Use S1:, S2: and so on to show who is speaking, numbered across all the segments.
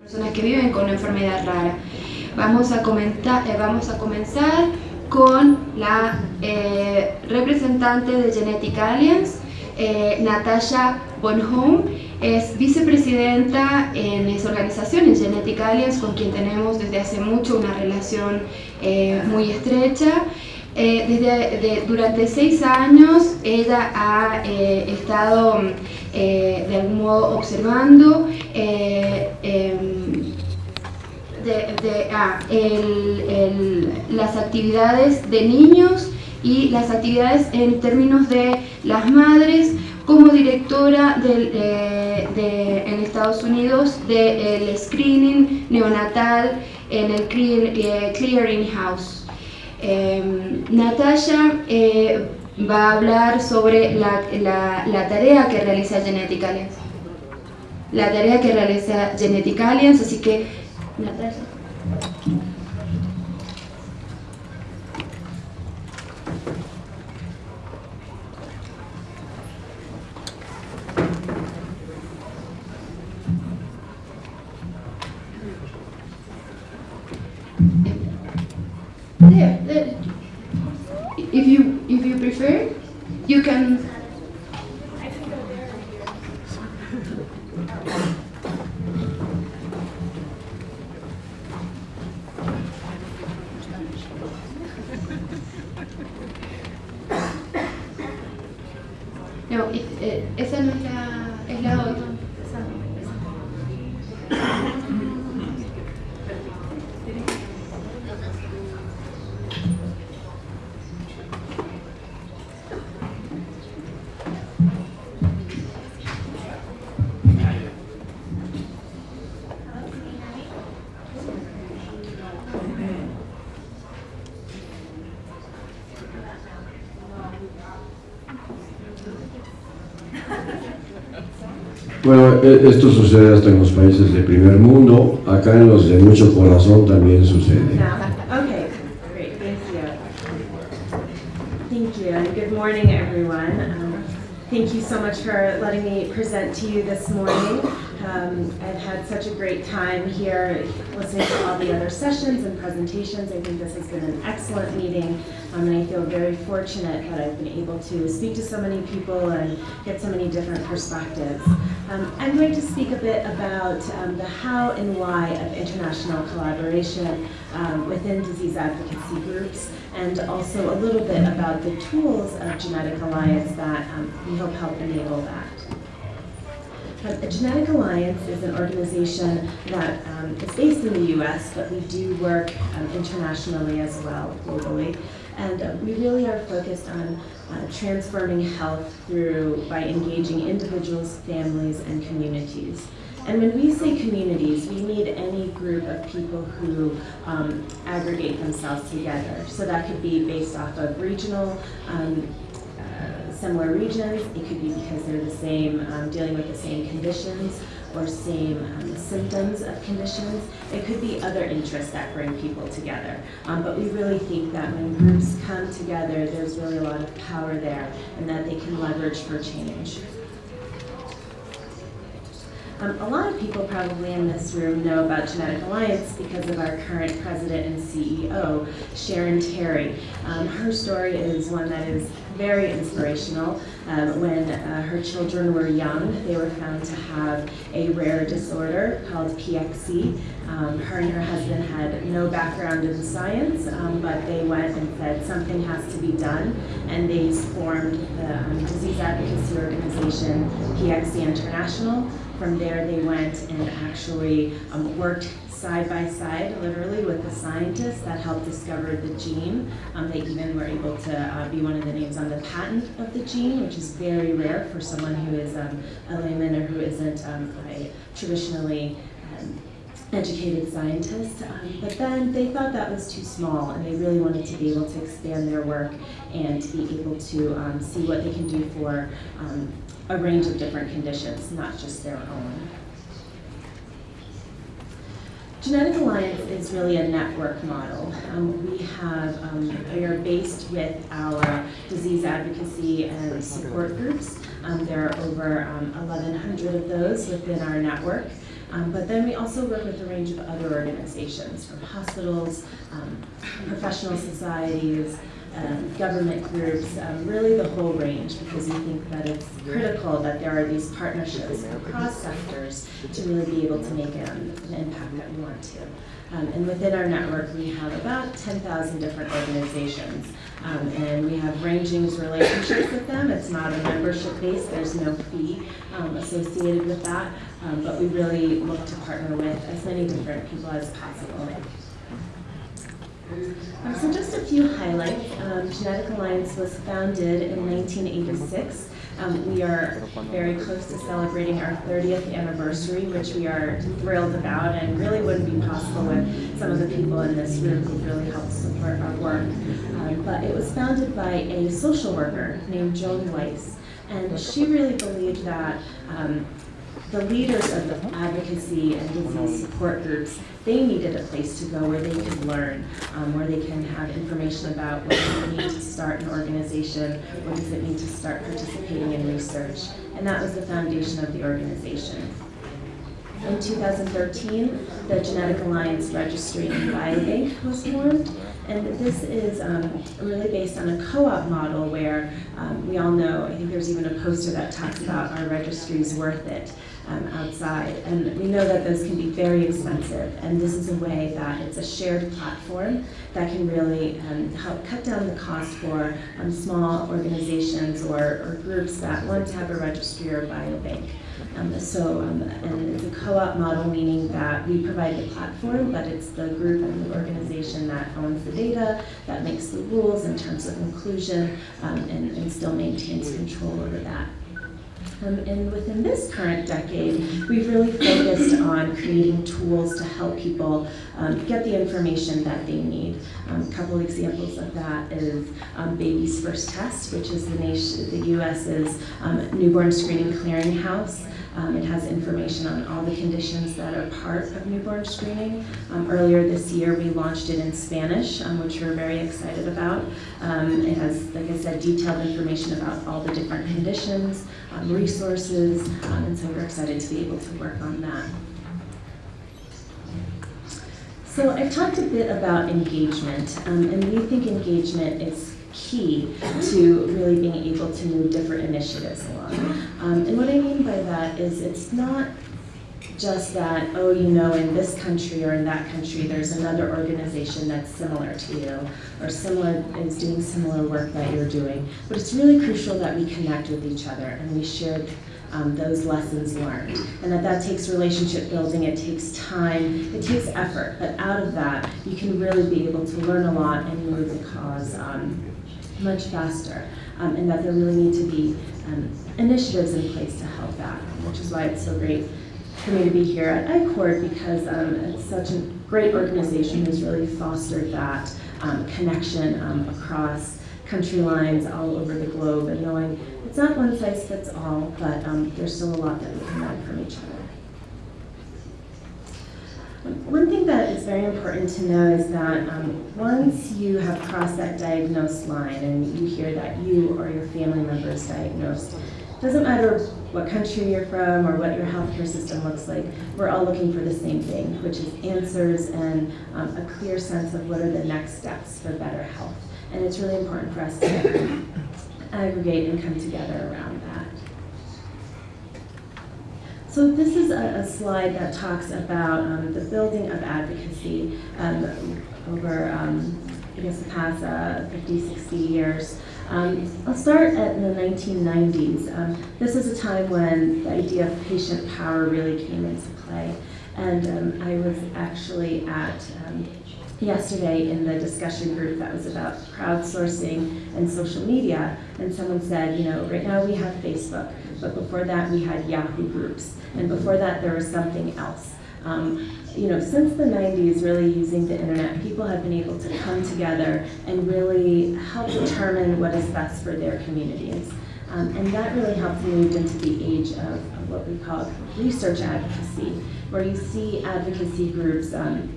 S1: personas que viven con una enfermedad rara. Vamos a, comentar, eh, vamos a comenzar con la eh, representante de Genetic Alliance, eh, Natasha Bonhomme, es vicepresidenta en esa organización, en Genetic Alliance, con quien tenemos desde hace mucho una relación eh, muy estrecha. Eh, desde, durante seis años ella ha eh, estado eh, de algún modo observando em, de, ah, el, el, las actividades de niños y las actividades en términos de las madres como directora del, de, en Estados Unidos del screening neonatal en el clear, Clearing House. Eh, Natasha va a hablar sobre la, la, la, tarea que realiza Genetic Alliance. La tarea que realiza Genetic Alliance, así que Natasha. No, eh, esa no es la, es la otra.
S2: Bueno, e, esto sucede hasta en los países de primer mundo, acá en los de mucho corazón también sucede.
S3: Okay, great, thank you. Thank you, and good morning, everyone. Um, thank you so much for letting me present to you this morning. Um, I've had such a great time here listening to all the other sessions and presentations. I think this has been an excellent meeting, um, and I feel very fortunate that I've been able to speak to so many people and get so many different perspectives. Um, I'm going to speak a bit about um, the how and why of international collaboration um, within disease advocacy groups, and also a little bit about the tools of Genetic Alliance that um, we hope help enable that. A Genetic Alliance is an organization that um, is based in the US, but we do work um, internationally as well, globally. And uh, we really are focused on uh, transforming health through, by engaging individuals, families, and communities. And when we say communities, we mean any group of people who um, aggregate themselves together. So that could be based off of regional um, similar regions. It could be because they're the same, um, dealing with the same conditions or same um, symptoms of conditions. It could be other interests that bring people together. Um, but we really think that when groups come together, there's really a lot of power there and that they can leverage for change. Um, a lot of people probably in this room know about Genetic Alliance because of our current president and CEO, Sharon Terry. Um, her story is one that is very inspirational. Um, when uh, her children were young, they were found to have a rare disorder called PXE. Um, her and her husband had no background in science, um, but they went and said something has to be done, and they formed the um, disease advocacy organization PXE International. From there, they went and actually um, worked side by side, literally, with the scientists that helped discover the gene. Um, they even were able to uh, be one of the names on the patent of the gene, which is very rare for someone who is um, a layman or who isn't um, a traditionally um, educated scientist. Um, but then they thought that was too small, and they really wanted to be able to expand their work and to be able to um, see what they can do for a range of different conditions, not just their own. Genetic Alliance is really a network model. Um, we have, um, we are based with our disease advocacy and support groups. Um, there are over 1,100 um, of those within our network. Um, but then we also work with a range of other organizations, from hospitals, um, professional societies, um, government groups, um, really the whole range, because we think that it's critical that there are these partnerships across sectors to really be able to make um, an impact that we want to. Um, and within our network, we have about 10,000 different organizations. Um, and we have ranging relationships with them. It's not a membership base, there's no fee um, associated with that. But we really look to partner with as many different people as possible. Um, so just a few highlights. Um, Genetic Alliance was founded in 1986. Um, we are very close to celebrating our 30th anniversary, which we are thrilled about and really wouldn't be possible with some of the people in this room who really helped support our work. Um, but it was founded by a social worker named Joan Weiss, and she really believed that um, the leaders of the advocacy and disease support groups, they needed a place to go where they could learn, um, where they can have information about what does it mean to start an organization, what does it mean to start participating in research. And that was the foundation of the organization. In 2013, the Genetic Alliance Registry in Biobank was formed. And this is um, really based on a co-op model where um, we all know, I think there's even a poster that talks about our registry's worth it um, outside. And we know that those can be very expensive. And this is a way that it's a shared platform that can really um, help cut down the cost for um, small organizations or, or groups that want to have a registry or biobank. Um, so, um, and it's a co-op model, meaning that we provide the platform, but it's the group and the organization that owns the data, that makes the rules in terms of inclusion, um, and, and still maintains control over that. Um, and within this current decade, we've really focused on creating tools to help people um, get the information that they need. Um, a couple examples of that is um, Baby's First Test, which is the, nation, the U.S.'s um, newborn screening clearinghouse. Um, it has information on all the conditions that are part of newborn screening. Um, earlier this year, we launched it in Spanish, um, which we're very excited about. Um, it has, like I said, detailed information about all the different conditions, um, resources, um, and so we're excited to be able to work on that. So I've talked a bit about engagement, and we think engagement is key to really being able to move different initiatives along. And what I mean by that is it's not just that, oh, you know, in this country or in that country, there's another organization that's similar to you or similar is doing similar work that you're doing. But it's really crucial that we connect with each other and we share um, those lessons learned. And that that takes relationship building, it takes time, it takes effort. But out of that, you can really be able to learn a lot and move the cause um, much faster, um, and that there really need to be um, initiatives in place to help that, which is why it's so great for me to be here at ICORD because um, it's such a great organization who's really fostered that um, connection um, across country lines all over the globe and knowing it's not one size fits all, but there's still a lot that we can learn from each other. One thing that is very important to know is that um, once you have crossed that diagnosed line and you hear that you or your family member is diagnosed, it doesn't matter what country you're from or what your healthcare system looks like, we're all looking for the same thing, which is answers and um, a clear sense of what are the next steps for better health. And it's really important for us to aggregate and come together around that. So this is a, a, slide that talks about um, the building of advocacy um, over, um, I guess, the past uh, 50, 60 years. Um, I'll start at the 1990s. Um, this is a time when the idea of patient power really came into play. And um, I was actually at yesterday in the discussion group that was about crowdsourcing and social media, and someone said, you know, right now we have Facebook, but before that we had Yahoo groups, and before that there was something else. Um, you know, since the 90s, really using the internet, people have been able to come together and really help determine what is best for their communities. Um, and that really helped move into the age of, of, what we call research advocacy, where you see advocacy groups um,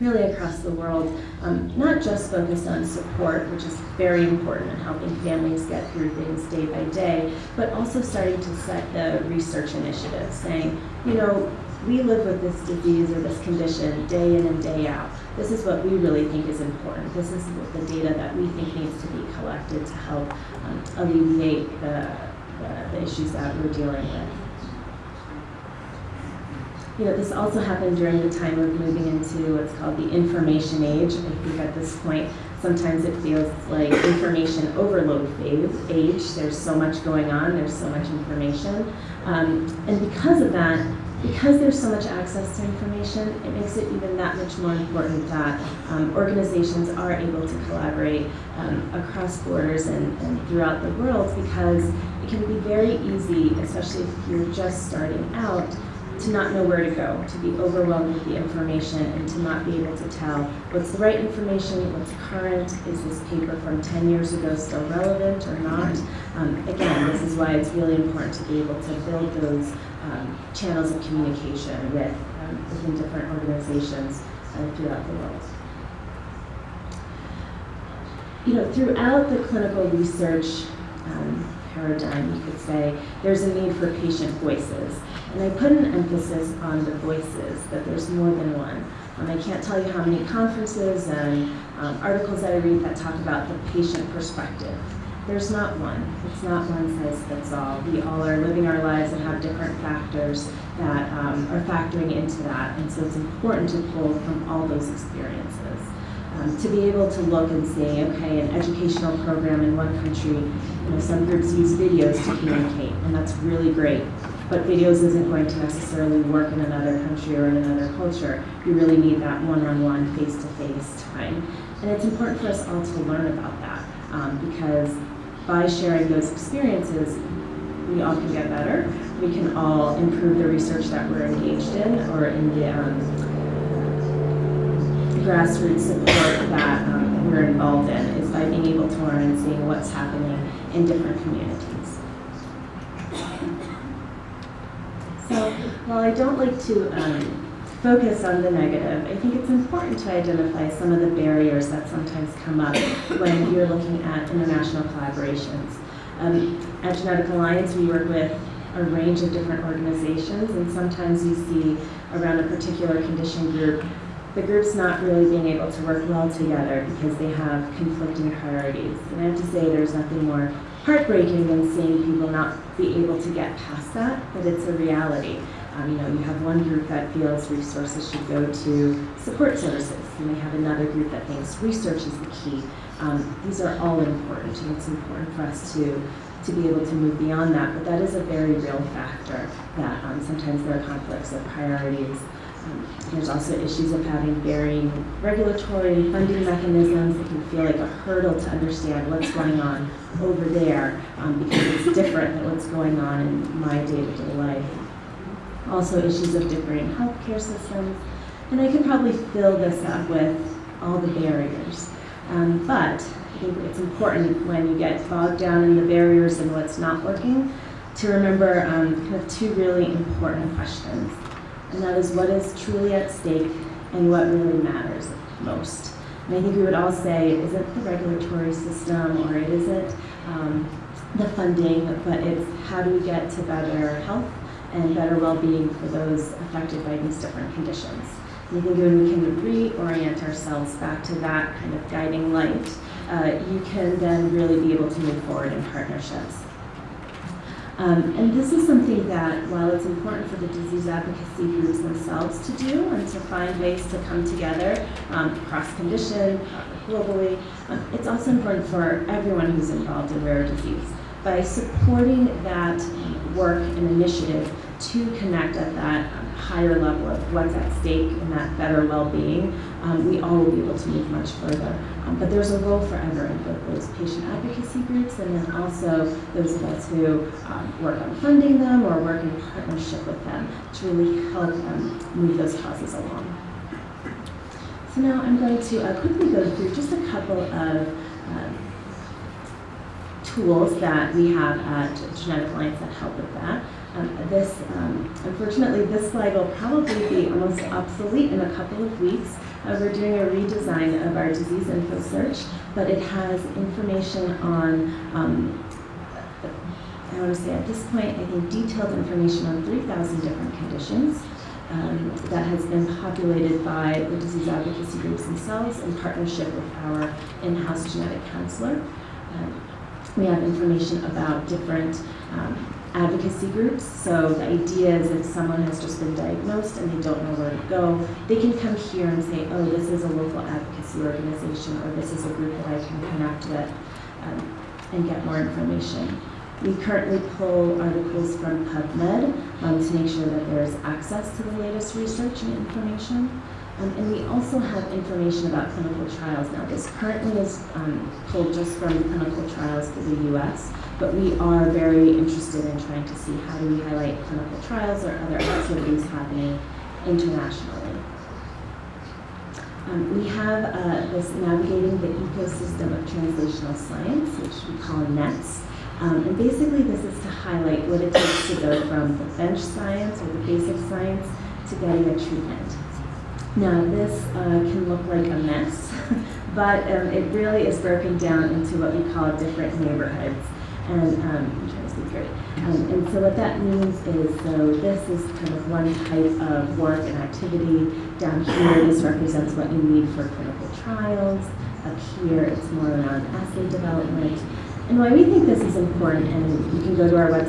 S3: really across the world, um, not just focused on support, which is very important in helping families get through things day by day, but also starting to set the research initiative, saying, you know, we live with this disease or this condition day in and day out. This is what we really think is important. This is the data that we think needs to be collected to help um, alleviate the, the, the issues that we're dealing with. You know, this also happened during the time of moving into what's called the information age. I think at this point, sometimes it feels like information overload phase, age. There's so much going on, there's so much information. Um, and because of that, because there's so much access to information, it makes it even that much more important that um, organizations are able to collaborate um, across borders and, and throughout the world because it can be very easy, especially if you're just starting out, to not know where to go, to be overwhelmed with the information, and to not be able to tell what's the right information, what's current, is this paper from 10 years ago still relevant or not. Um, again, this is why it's really important to be able to build those um, channels of communication with um, within different organizations uh, throughout the world. You know, throughout the clinical research um, paradigm, you could say, there's a need for patient voices. And I put an emphasis on the voices, that there's more than one. Um, I can't tell you how many conferences and um, articles that I read that talk about the patient perspective. There's not one. It's not one size fits all. We all are living our lives and have different factors that um, are factoring into that. And so it's important to pull from all those experiences. Um, to be able to look and say, okay, an educational program in one country, you know, some groups use videos to communicate, and that's really great. But videos isn't going to necessarily work in another country or in another culture. You really need that one-on-one, face-to-face time. And it's important for us all to learn about that um, because by sharing those experiences, we all can get better. We can all improve the research that we're engaged in or in the um, grassroots support that um, we're involved in is by being able to learn and seeing what's happening in different communities. So while I don't like to um, focus on the negative, I think it's important to identify some of the barriers that sometimes come up when you're looking at international collaborations. Um, at Genetic Alliance, we work with a range of different organizations, and sometimes you see around a particular condition group the group's not really being able to work well together because they have conflicting priorities. And I have to say there's nothing more heartbreaking than seeing people not be able to get past that, but it's a reality. Um, you know, you have one group that feels resources should go to support services, and they have another group that thinks research is the key. Um, these are all important, and it's important for us to to be able to move beyond that, but that is a very real factor that um, sometimes there are conflicts of priorities um, there's also issues of having varying regulatory funding mechanisms that can feel like a hurdle to understand what's going on over there um, because it's different than what's going on in my day-to-day -day life. Also issues of differing healthcare systems. And I could probably fill this up with all the barriers. Um, but I think it's important when you get bogged down in the barriers and what's not working to remember um, kind of two really important questions and that is what is truly at stake and what really matters most. And I think we would all say it isn't the regulatory system or it isn't um, the funding, but it's how do we get to better health and better well-being for those affected by these different conditions. And I think when we can reorient ourselves back to that kind of guiding light, uh, you can then really be able to move forward in partnerships. Um, and this is something that, while it's important for the disease advocacy groups themselves to do and to find ways to come together um, cross condition, globally, um, it's also important for everyone who's involved in rare disease. By supporting that work and initiative to connect at that um, higher level of what's at stake and that better well-being, um, we all will be able to move much further. Um, but there's a role for everyone, both those patient advocacy groups and then also those of us who um, work on funding them or work in partnership with them to really help um, move those causes along. So now I'm going to uh, quickly go through just a couple of uh, tools that we have at Genetic Alliance that help with that. Um, this, um, unfortunately, this slide will probably be almost obsolete in a couple of weeks. Uh, we're doing a redesign of our disease info search, but it has information on, um, I want to say at this point, I think detailed information on 3,000 different conditions. um, that has been populated by the disease advocacy groups themselves in partnership with our in-house genetic counselor. Um, we have information about different um, advocacy groups. So the idea is if someone has just been diagnosed and they don't know where to go, they can come here and say, oh, this is a local advocacy organization or this is a group that I can connect with um, and get more information. We currently pull articles from PubMed um, to make sure that there's access to the latest research and information. Um, and we also have information about clinical trials. Now, this currently is um, pulled just from clinical trials for the US, but we are very interested in trying to see how do we highlight clinical trials or other activities happening internationally. Um, we have uh, this Navigating the Ecosystem of Translational Science, which we call NETS. Um, and basically, this is to highlight what it takes to go from the bench science or the basic science to getting a treatment. Now, this uh, can look like a mess, but um, it really is broken down into what we call different neighborhoods. And um, I'm to speak straight. Um, and so what that means is, so this is kind of one type of work and activity. Down here, this represents what you need for clinical trials. Up here, it's more around assay development. And why we think this is important, and you can go to our website